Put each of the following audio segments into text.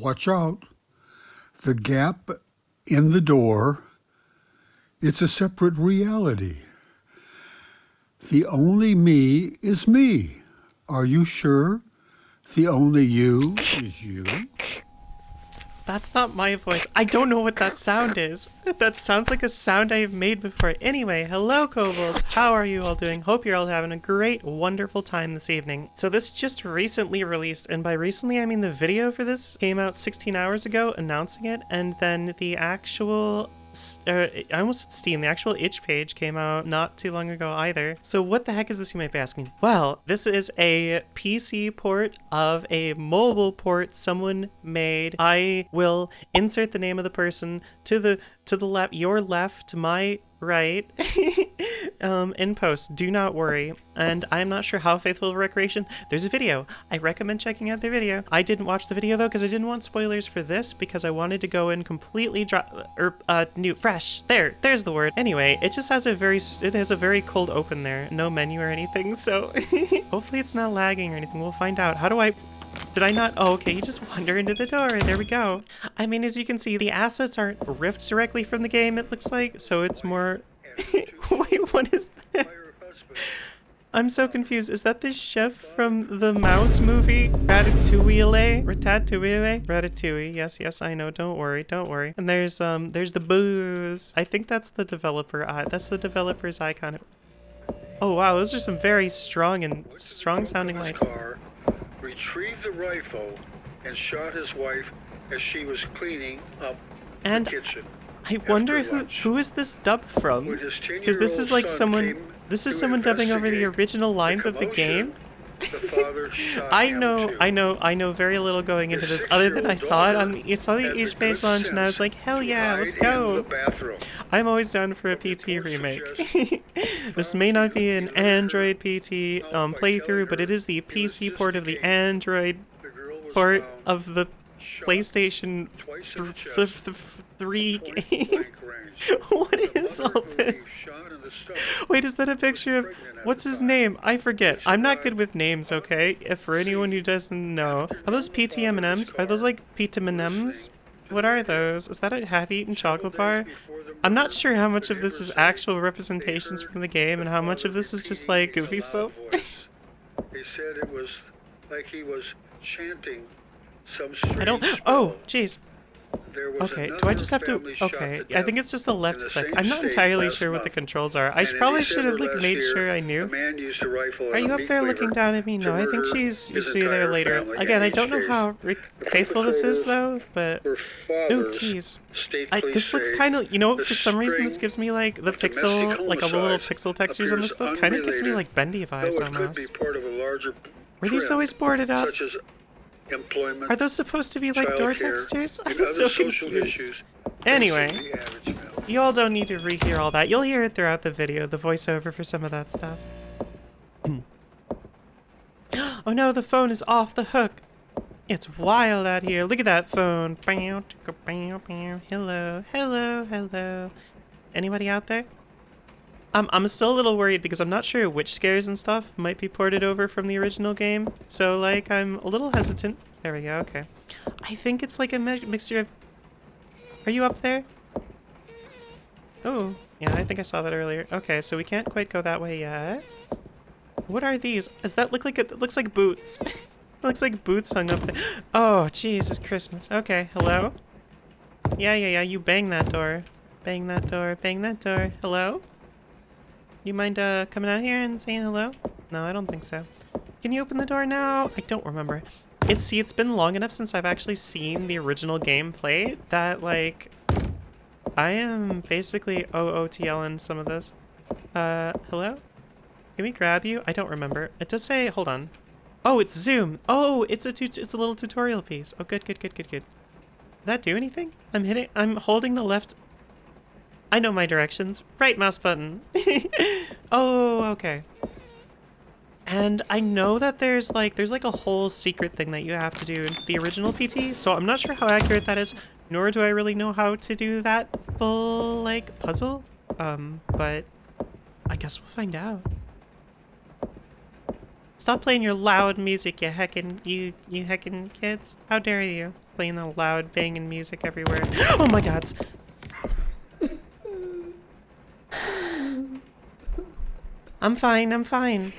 watch out. The gap in the door, it's a separate reality. The only me is me. Are you sure? The only you is you? That's not my voice. I don't know what that sound is. That sounds like a sound I've made before. Anyway, hello kobolds. How are you all doing? Hope you're all having a great, wonderful time this evening. So this just recently released, and by recently I mean the video for this came out 16 hours ago announcing it, and then the actual uh, I almost said Steam. The actual itch page came out not too long ago either. So what the heck is this, you might be asking? Well, this is a PC port of a mobile port someone made. I will insert the name of the person to the to the left, your left, my right, um, in post. Do not worry. And I'm not sure how faithful recreation. There's a video. I recommend checking out the video. I didn't watch the video though because I didn't want spoilers for this because I wanted to go in completely dry, or er, uh, new, fresh. There, there's the word. Anyway, it just has a very, it has a very cold open there. No menu or anything. So hopefully it's not lagging or anything. We'll find out. How do I, did I not? Oh, okay, you just wander into the door. There we go. I mean, as you can see, the assets aren't ripped directly from the game, it looks like, so it's more... Wait, what is that? I'm so confused. Is that the chef from the mouse movie? Ratatouille? Ratatouille? Ratatouille. Yes, yes, I know. Don't worry. Don't worry. And there's um there's the booze. I think that's the developer eye. That's the developer's icon. Oh wow, those are some very strong and strong sounding lights retrieved the rifle and shot his wife as she was cleaning up and the kitchen. I wonder who who is this dub from? Because this is like someone this is someone dubbing over the original lines the of the game. I know, I know, I know very little going into this, other than I saw it on, you saw the itch page launch, and I was like, hell yeah, let's go. I'm always down for a PT remake. this may not be an Android PT um, playthrough, but it is the PC port of the Android port of the PlayStation 3 game. what is all this? Wait, is that a picture of what's his name? I forget. I'm not good with names, okay? If for anyone who doesn't know, are those PT M&Ms? Are those like PT M&Ms? What are those? Is that a half-eaten chocolate bar? I'm not sure how much of this is actual representations from the game and how much of this is just like goofy stuff. he said it was like he was chanting I don't. Oh, jeez. Okay, do I just have to... Okay, I think it's just a left click. I'm not entirely sure what the controls are. I probably should have like made sure I knew. Are you up there looking down at me? No, I think she's usually there later. Again, I don't know how faithful this is though, but... Ooh, keys. I, this looks kind of... You know for some reason this gives me like the pixel, like all the little pixel textures on this stuff. Kind of gives me like bendy vibes almost. Were these always boarded up? Employment. Are those supposed to be like door textures? I'm so confused. Anyway, you all don't need to rehear all that. You'll hear it throughout the video, the voiceover for some of that stuff. oh no, the phone is off the hook. It's wild out here. Look at that phone. Hello, hello, hello. Anybody out there? I'm, I'm still a little worried because I'm not sure which scares and stuff might be ported over from the original game. So, like, I'm a little hesitant. There we go, okay. I think it's like a mi mixture of... Are you up there? Oh, yeah, I think I saw that earlier. Okay, so we can't quite go that way yet. What are these? Does that look like a, it looks like boots? it looks like boots hung up there. Oh, Jesus Christmas. Okay, hello? Yeah, yeah, yeah, you bang that door. Bang that door, bang that door. Hello? You mind uh, coming out here and saying hello? No, I don't think so. Can you open the door now? I don't remember. It's see, it's been long enough since I've actually seen the original game played that like I am basically OOTL in some of this. Uh, hello? Can we grab you? I don't remember. It does say, hold on. Oh, it's Zoom. Oh, it's a it's a little tutorial piece. Oh, good, good, good, good, good. Did that do anything? I'm hitting, I'm holding the left I know my directions. Right mouse button. oh, okay. And I know that there's like there's like a whole secret thing that you have to do in the original PT, so I'm not sure how accurate that is, nor do I really know how to do that full like puzzle. Um, but I guess we'll find out. Stop playing your loud music, you heckin' you you heckin' kids. How dare you playing the loud banging music everywhere? Oh my god. I'm fine, I'm fine.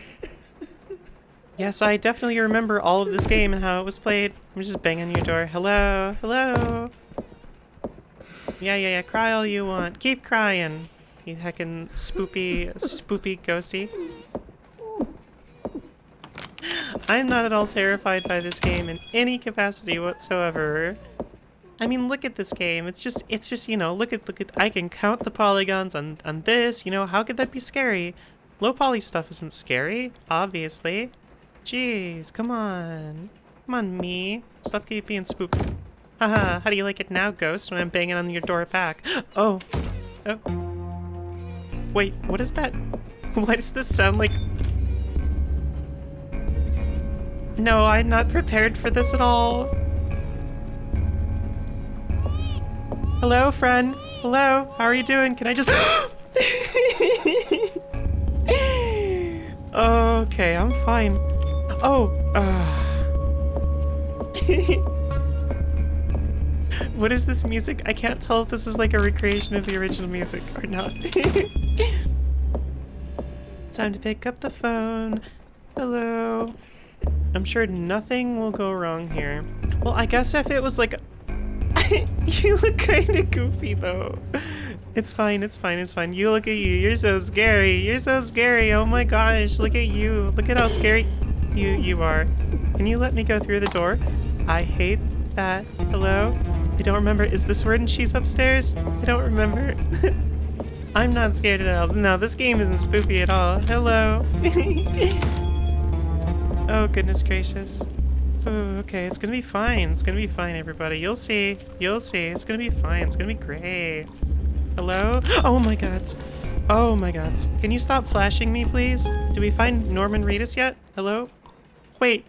Yes, I definitely remember all of this game and how it was played. I'm just banging your door. Hello, hello. Yeah, yeah, yeah, cry all you want. Keep crying. You heckin' spoopy, spoopy ghosty. I'm not at all terrified by this game in any capacity whatsoever. I mean, look at this game. It's just, it's just, you know, look at, look at, I can count the polygons on, on this, you know, how could that be scary? Low poly stuff isn't scary, obviously. Jeez, come on. Come on, me. Stop keep being spooked. Haha, how do you like it now, Ghost, when I'm banging on your door back? Oh. Oh. Wait, what is that? Why does this sound like... No, I'm not prepared for this at all. Hello, friend. Hello, how are you doing? Can I just... okay, I'm fine. Oh, uh... what is this music? I can't tell if this is like a recreation of the original music or not. Time to pick up the phone. Hello. I'm sure nothing will go wrong here. Well, I guess if it was like... you look kind of goofy, though. It's fine, it's fine, it's fine. You look at you. You're so scary. You're so scary. Oh my gosh, look at you. Look at how scary you, you are. Can you let me go through the door? I hate that. Hello? I don't remember. Is this word? where she's upstairs? I don't remember. I'm not scared at all. No, this game isn't spooky at all. Hello. oh, goodness gracious. Oh, okay, it's gonna be fine. It's gonna be fine, everybody. You'll see. You'll see. It's gonna be fine. It's gonna be great. Hello? Oh my god. Oh my god. Can you stop flashing me, please? Do we find Norman Reedus yet? Hello? Wait.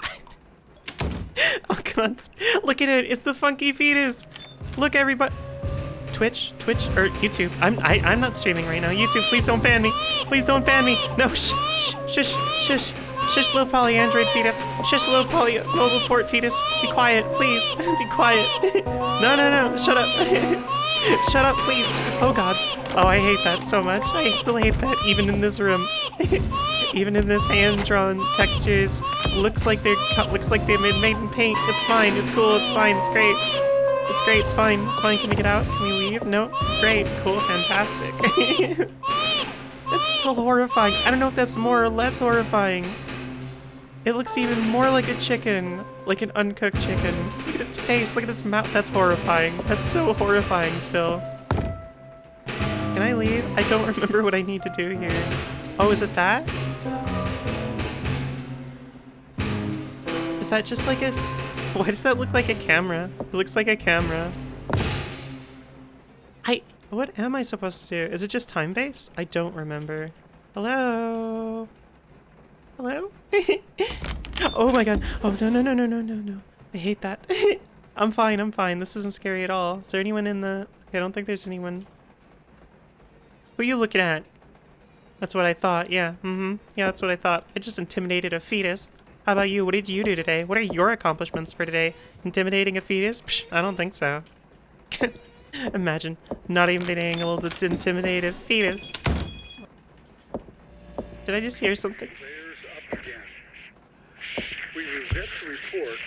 oh god. Look at it. It's the funky fetus. Look, everybody. Twitch, Twitch, or YouTube. I'm I, I'm not streaming right now. YouTube, please don't ban me. Please don't ban me. No, shh, shh, shush, shush, shush, low poly android fetus. Shush, low poly mobile port fetus. Be quiet, please. Be quiet. no, no, no. Shut up. Shut up, please. Oh gods. Oh, I hate that so much. I still hate that even in this room. even in this hand-drawn textures. Looks like they're looks like they've been made in paint. It's fine. It's cool. It's fine. It's great. It's great, it's fine, it's fine. Can we get out? Can we leave? No? Great, cool, fantastic. it's still horrifying. I don't know if that's more or less horrifying. It looks even more like a chicken, like an uncooked chicken. Look at its face, look at its mouth. That's horrifying. That's so horrifying still. Can I leave? I don't remember what I need to do here. Oh, is it that? Is that just like a... Why does that look like a camera? It looks like a camera. I... What am I supposed to do? Is it just time-based? I don't remember. Hello? Hello? oh my god. Oh, no, no, no, no, no, no, no. I hate that. I'm fine, I'm fine. This isn't scary at all. Is there anyone in the... Okay, I don't think there's anyone. Who are you looking at? That's what I thought, yeah. Mm-hmm. Yeah, that's what I thought. I just intimidated a fetus. How about you? What did you do today? What are your accomplishments for today? Intimidating a fetus? Psh, I don't think so. Imagine not even being able to intimidate a fetus. Did I just hear something? Report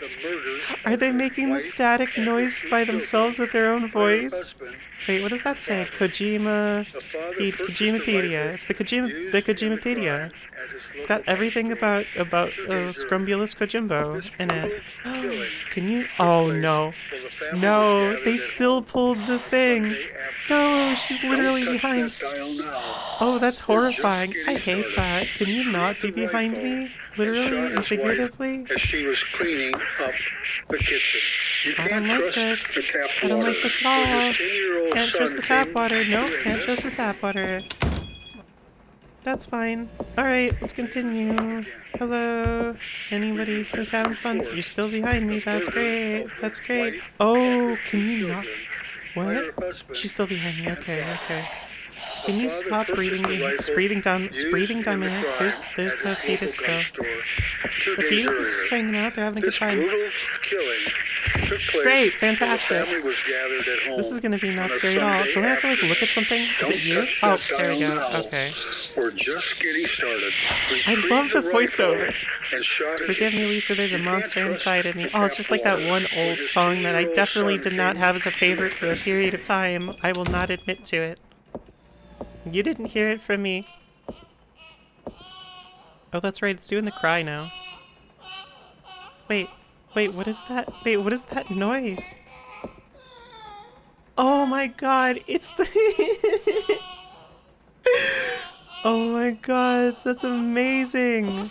the Are they making the static noise by themselves with their own voice? Wait, what does that say? Kojima... the Kojimapedia. It's the Kojima... The Kojimapedia. It's got everything about about uh, Sergei Scrumbulus Kojimbo in it. Can you? Oh no. No, they still pulled the thing. No, she's literally behind. Oh, that's horrifying. I hate that. Can you not be behind me? Literally and figuratively? As she was cleaning up the kitchen. You I can't don't like this. I don't like this at all. Can't trust the tap water. No, can't trust the tap water. That's fine. Alright, let's continue. Hello? Anybody who's having fun? You're still behind me. That's great. That's great. Oh, can you not? What? She's still behind me. Okay, okay. Can you stop breathing breathing down. It's breathing in down my. There's, there's the fetus still. The fetus is just hanging out. They're having a good time. brutal killing took place Great, fantastic. The family was gathered at home This is gonna be not scary at all. Don't I have to like look at something? Is it you? Oh, there we go. Okay. We're just getting started. I love the voiceover. and shot his- Forgive me, Lisa, there's a monster inside of me. Oh, it's just like that one old song that I definitely did not have as a favorite for a period of time. I will not admit to it. You didn't hear it from me. Oh, that's right, it's doing the cry now. Wait, wait, what is that? Wait, what is that noise? Oh my god, it's the... oh my god, that's amazing.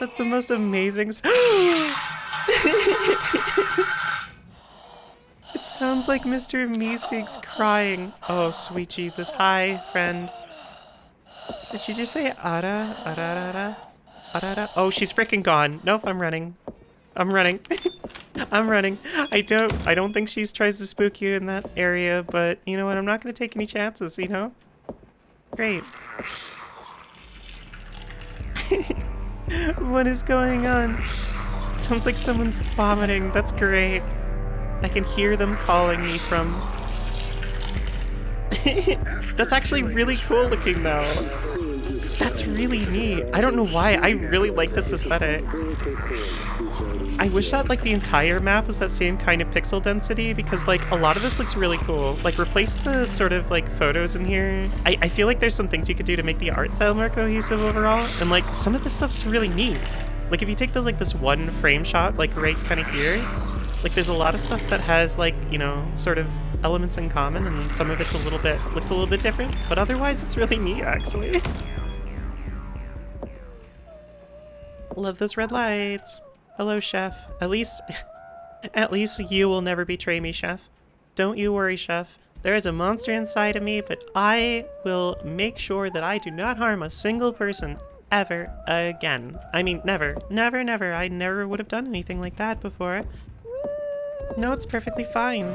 That's the most amazing. sounds like Mr. Meeseeks crying. Oh, sweet Jesus. Hi, friend. Did she just say ara, ara, ara, ara, ara? Oh, she's freaking gone. Nope, I'm running. I'm running. I'm running. I don't I don't think she's tries to spook you in that area, but you know what? I'm not going to take any chances, you know? Great. what is going on? Sounds like someone's vomiting. That's great. I can hear them calling me from. That's actually really cool looking though. That's really neat. I don't know why. I really like this aesthetic. I wish that like the entire map was that same kind of pixel density because like a lot of this looks really cool. Like replace the sort of like photos in here. I, I feel like there's some things you could do to make the art style more cohesive overall. And like some of this stuff's really neat. Like if you take the like this one frame shot like right kind of here, like there's a lot of stuff that has like, you know, sort of elements in common and some of it's a little bit looks a little bit different, but otherwise it's really neat actually. Love those red lights. Hello, chef. At least, at least you will never betray me, chef. Don't you worry, chef. There is a monster inside of me, but I will make sure that I do not harm a single person ever again. I mean, never, never, never. I never would have done anything like that before. No, it's perfectly fine.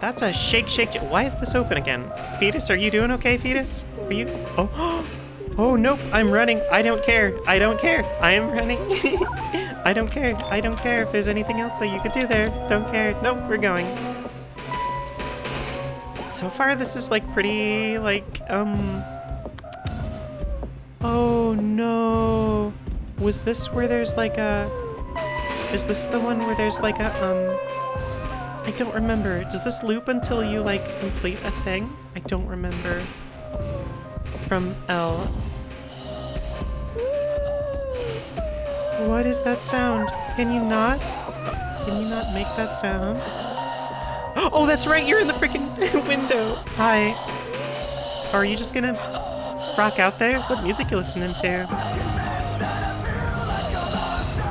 That's a shake, shake. Why is this open again? Fetus, are you doing okay, Fetus? Are you? Oh, oh nope. I'm running. I don't care. I don't care. I am running. I don't care. I don't care if there's anything else that you could do there. Don't care. Nope, we're going. So far, this is like pretty like um. Oh no. Was this where there's like a? Is this the one where there's like a um? I don't remember. Does this loop until you like complete a thing? I don't remember. From L. What is that sound? Can you not? Can you not make that sound? Oh, that's right. You're in the freaking window. Hi. Are you just gonna rock out there? What music you listening to?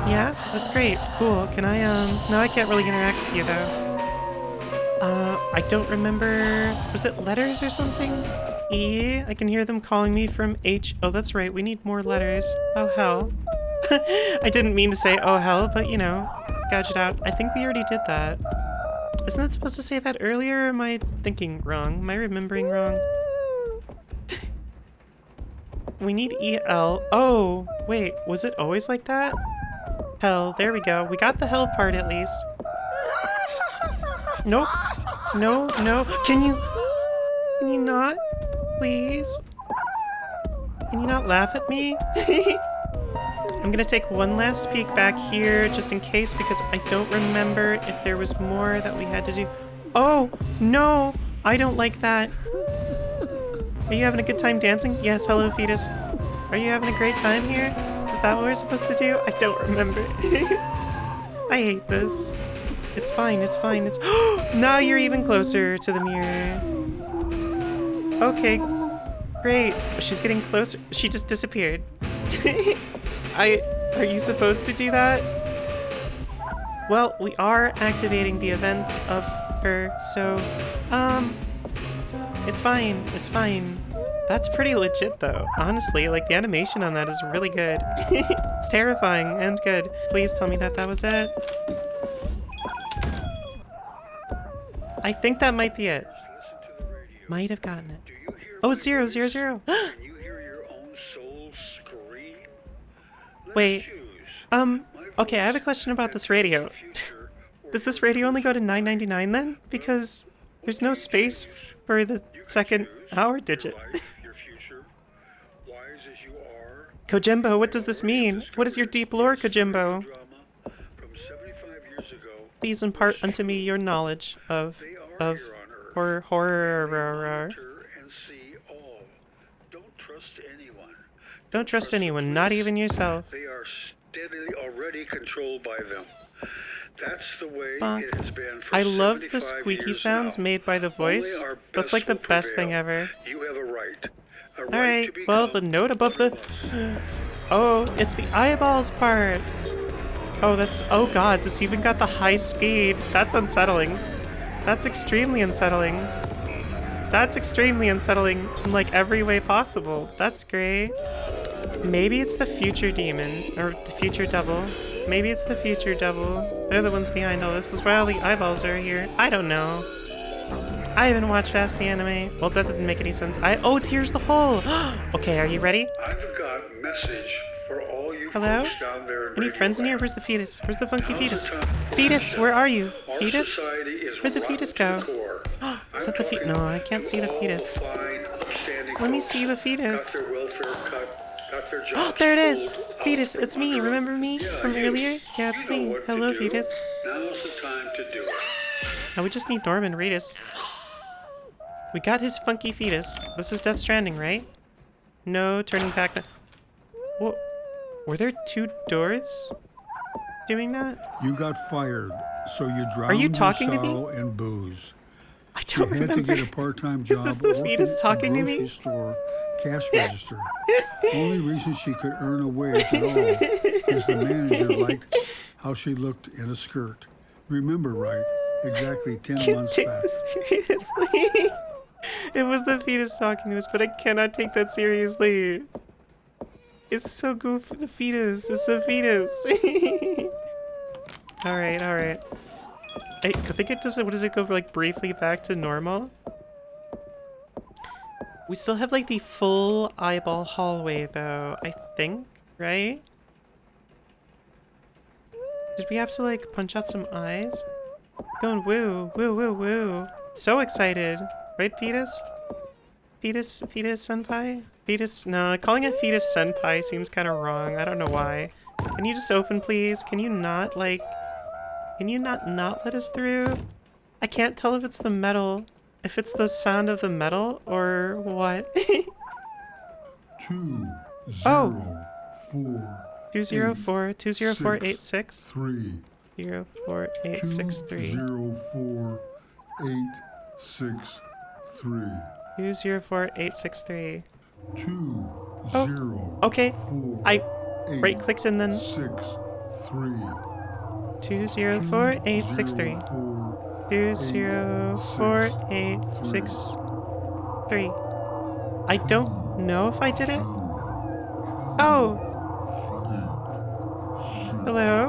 Yeah, that's great. Cool. Can I, um, no, I can't really interact with you though. Uh, I don't remember. Was it letters or something? E? I can hear them calling me from H. Oh, that's right. We need more letters. Oh, hell. I didn't mean to say oh, hell, but you know, gouge it out. I think we already did that. Isn't that supposed to say that earlier, or am I thinking wrong? Am I remembering wrong? we need EL. Oh, wait, was it always like that? Hell, there we go. We got the hell part at least. Nope. No, no. Can you... Can you not? Please? Can you not laugh at me? I'm gonna take one last peek back here just in case because I don't remember if there was more that we had to do. Oh, no! I don't like that. Are you having a good time dancing? Yes, hello, fetus. Are you having a great time here? That what we're supposed to do? I don't remember. I hate this. It's fine, it's fine, it's- Now you're even closer to the mirror. Okay, great. She's getting closer. She just disappeared. I- Are you supposed to do that? Well, we are activating the events of her, so, um, it's fine, it's fine. That's pretty legit though, honestly, like the animation on that is really good. it's terrifying and good. Please tell me that that was it. I think that might be it. Listen to the radio. Might have gotten it. Oh, it's zero, zero, zero. Can you hear your own soul scream? Let's Wait. Um, okay, I have a question about this radio. the future, or Does this radio only go to 9.99 then? Because there's no space for the second hour digit. life, your future, wise as you are. Kojimbo, what does this mean? What is your deep lore, Kojimbo? Drama from 75 years ago. Please impart unto me your knowledge of of horror horror. Monitor and see all. Don't trust anyone. Don't trust anyone, not even yourself. They are steadily already controlled by them. That's the way Bonk. it has been for I love the squeaky sounds now. made by the voice. That's like the best thing ever. You have a right. Alright, well, the note above the. Oh, it's the eyeballs part. Oh, that's. Oh, gods, it's even got the high speed. That's unsettling. That's extremely unsettling. That's extremely unsettling in like every way possible. That's great. Maybe it's the future demon, or the future devil. Maybe it's the future devil. They're the ones behind all this. This is why all the eyeballs are here. I don't know. I haven't watched Fast the anime. Well, that didn't make any sense. I oh, it's here's the hole. okay, are you ready? I've got message for all you Hello? down there. Any friends in here? Where's the fetus? Where's the funky fetus? Fetus, where are you? Fetus? Where'd the fetus go? Is that the fetus? no, I can't see the fetus. Let me see the fetus. Got their welfare cut, got their Oh, there it is. Fetus, it's me. Remember me from earlier? Yeah, it's me. Hello, fetus. Now's the time to do it. Now we just need Norman Reedus. We got his funky fetus. This is Death Stranding, right? No turning back. No. What? Were there two doors doing that? You got fired, so you drowned Are you in talking to me? and booze. I don't had to remember. get a part-time Is this the fetus talking to me? store cash register. Only reason she could earn a wage at all is the manager liked how she looked in a skirt. Remember right? Exactly ten can't months take back. this seriously. it was the fetus talking to us, but I cannot take that seriously. It's so goofy. The fetus. It's the fetus. all right, all right. I, I think it does. What does it go like briefly back to normal? We still have like the full eyeball hallway though. I think, right? Did we have to like punch out some eyes? Going woo, woo, woo, woo. So excited. Right, Fetus? Fetus, Fetus Senpai? Fetus, no, calling it Fetus Senpai seems kind of wrong. I don't know why. Can you just open, please? Can you not, like, can you not not let us through? I can't tell if it's the metal, if it's the sound of the metal, or what. Two Oh. zero four 204, 20486, three 04863. zero four eight six three 204, two Oh, zero Okay, four I eight right clicked and then six three 204, 204, I don't know if I did it. Oh. Hello.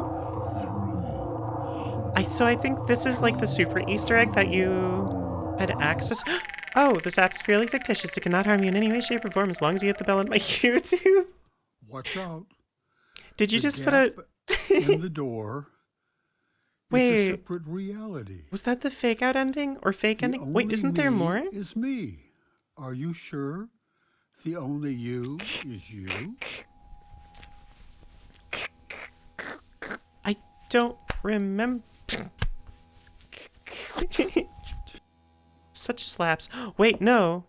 So I think this is like the super Easter egg that you had access. Oh, this app is purely fictitious. It cannot harm you in any way, shape, or form as long as you hit the bell on my YouTube. Watch out. Did you The just put a? in the door. Wait. It's a separate reality. Was that the fake out ending or fake The ending? Wait, isn't there more? Is me. Are you sure? The only you is you. I don't remember. Such slaps. Wait, no.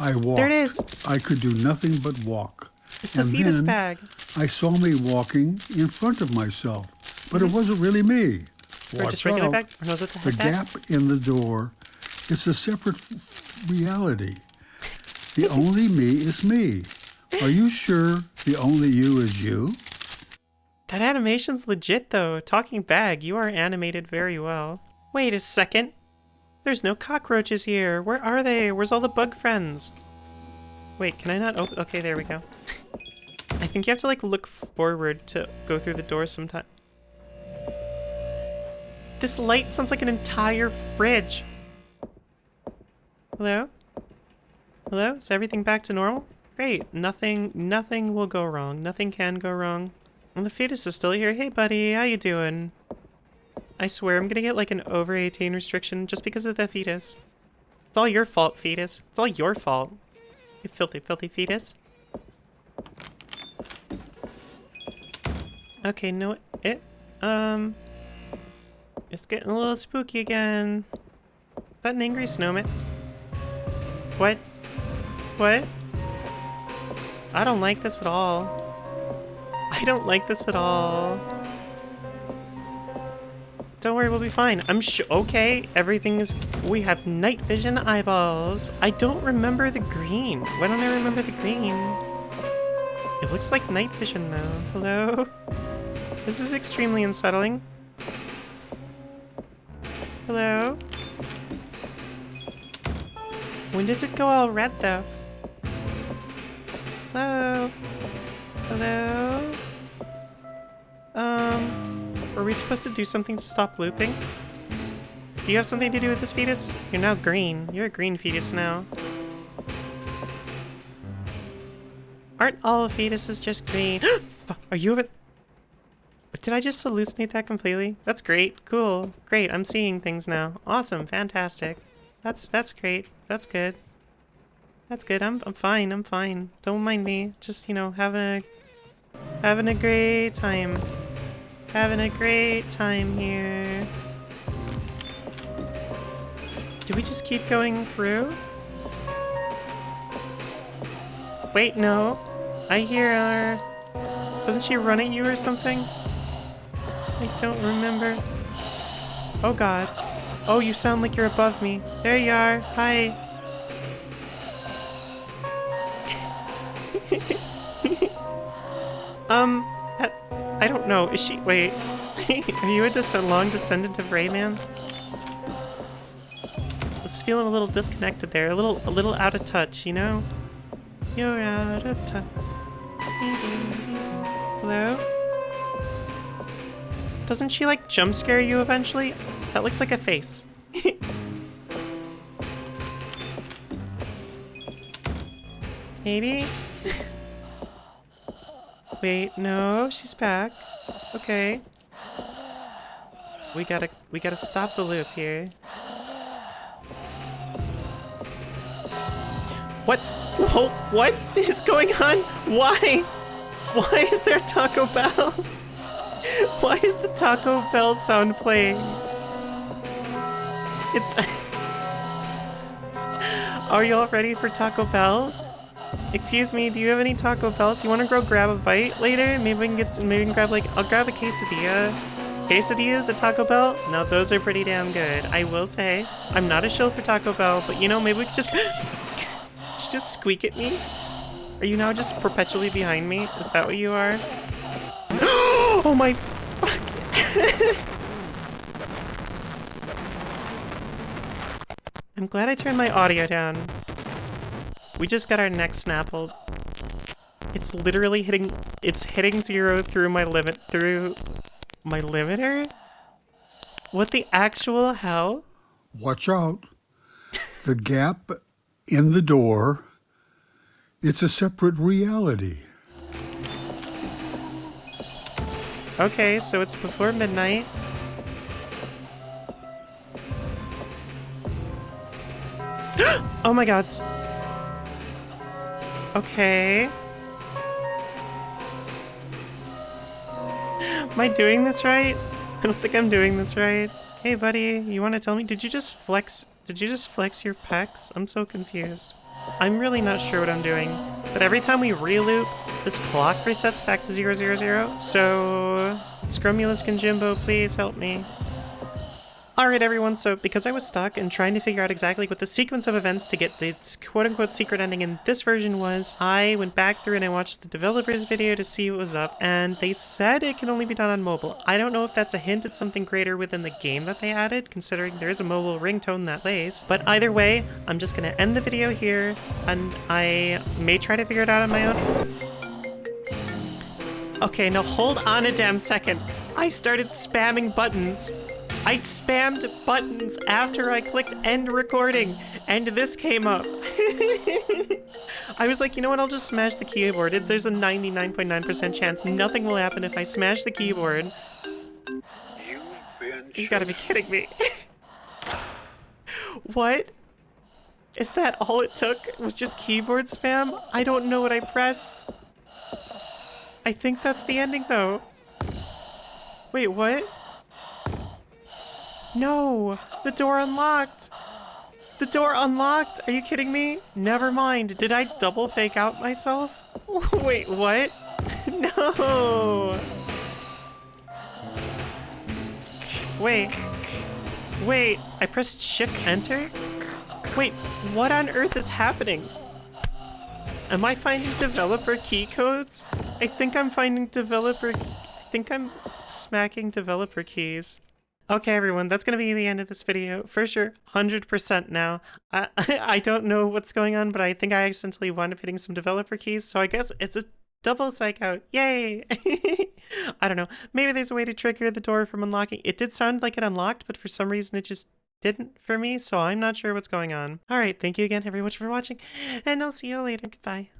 I walked. There it is. I could do nothing but walk. It's the And fetus then bag. I saw me walking in front of myself, but it wasn't really me. Mm-hmm. Or Watch just regular out. bag? Or no, is it the The gap in the door is a separate reality. The only me is me. Are you sure the only you is you? That animation's legit though. Talking bag, you are animated very well. Wait a second. There's no cockroaches here. Where are they? Where's all the bug friends? Wait, can I not open? Okay, there we go. I think you have to like look forward to go through the door sometime. This light sounds like an entire fridge. Hello? Hello? Is everything back to normal? Great. Nothing, nothing will go wrong. Nothing can go wrong. And the fetus is still here. Hey, buddy. How you doing? I swear I'm gonna get like an over 18 restriction just because of the fetus. It's all your fault, fetus. It's all your fault. You filthy, filthy fetus. Okay, no, it, um, it's getting a little spooky again. Is that an angry snowman? What? What? I don't like this at all. I don't like this at all. Don't worry, we'll be fine. I'm sure. Okay, everything is. We have night vision eyeballs. I don't remember the green. Why don't I remember the green? It looks like night vision, though. Hello? This is extremely unsettling. Hello? When does it go all red, though? Hello? Hello? Um, were we supposed to do something to stop looping? Do you have something to do with this fetus? You're now green. You're a green fetus now. Aren't all fetuses just green? Are you over... Did I just hallucinate that completely? That's great. Cool. Great. I'm seeing things now. Awesome. Fantastic. That's that's great. That's good. That's good. I'm I'm fine. I'm fine. Don't mind me. Just, you know, having a having a great time. Having a great time here. Do we just keep going through? Wait, no. I hear her. Doesn't she run at you or something? I don't remember. Oh god. Oh, you sound like you're above me. There you are. Hi. um, I, don't know. Is she? Wait. Are you a des- long descendant of Rayman? I was feeling a little disconnected there. A little, a little out of touch. You know? You're out of touch. Hello? Doesn't she like jump scare you eventually? That looks like a face. Maybe? Wait, no, she's back. Okay. We gotta we gotta stop the loop here. What? Whoa, what is going on? Why? Why is there Taco Bell? Why is the Taco Bell sound playing? It's. Are you all ready for Taco Bell? Excuse me, do you have any Taco Bell? Do you want to go grab a bite later? Maybe we can get some, maybe we can grab like I'll grab a quesadilla. Quesadillas at Taco Bell? No, those are pretty damn good. I will say, I'm not a shill for Taco Bell, but you know, maybe we could just just squeak at me. Are you now just perpetually behind me? Is that what you are? oh my. I'm glad I turned my audio down. We just got our neck snappled. It's literally hitting it's hitting zero through my limit through my limiter? What the actual hell? Watch out. The gap in the door, it's a separate reality. Okay, so it's before midnight. oh my god. Okay. Am I doing this right? I don't think I'm doing this right. Hey buddy, you want to tell me, did you just flex, did you just flex your pecs? I'm so confused. I'm really not sure what I'm doing. But every time we re-loop, this clock resets back to 000. So, Scrumulus Jimbo, please help me. Alright everyone, so because I was stuck and trying to figure out exactly what the sequence of events to get this quote-unquote secret ending in this version was, I went back through and I watched the developer's video to see what was up, and they said it can only be done on mobile. I don't know if that's a hint at something greater within the game that they added, considering there's a mobile ringtone that lays. But either way, I'm just gonna end the video here, and I may try to figure it out on my own. Okay, now hold on a damn second. I started spamming buttons. I spammed buttons after I clicked end recording, and this came up. I was like, you know what, I'll just smash the keyboard. There's a 99.9% chance nothing will happen if I smash the keyboard. You gotta be kidding me. what? Is that all it took? Was just keyboard spam? I don't know what I pressed. I think that's the ending though. Wait, what? No! The door unlocked! The door unlocked! Are you kidding me? Never mind. Did I double fake out myself? Wait, what? no! Wait. Wait, I pressed shift enter? Wait, what on earth is happening? Am I finding developer key codes? I think I'm finding developer... I think I'm smacking developer keys. Okay, everyone, that's going to be the end of this video. For sure, 100% now. I, I don't know what's going on, but I think I accidentally wound up hitting some developer keys, so I guess it's a double psych out. Yay! I don't know. Maybe there's a way to trigger the door from unlocking. It did sound like it unlocked, but for some reason it just didn't for me, so I'm not sure what's going on. Alright, thank you again, everyone, for watching, and I'll see you later. Goodbye.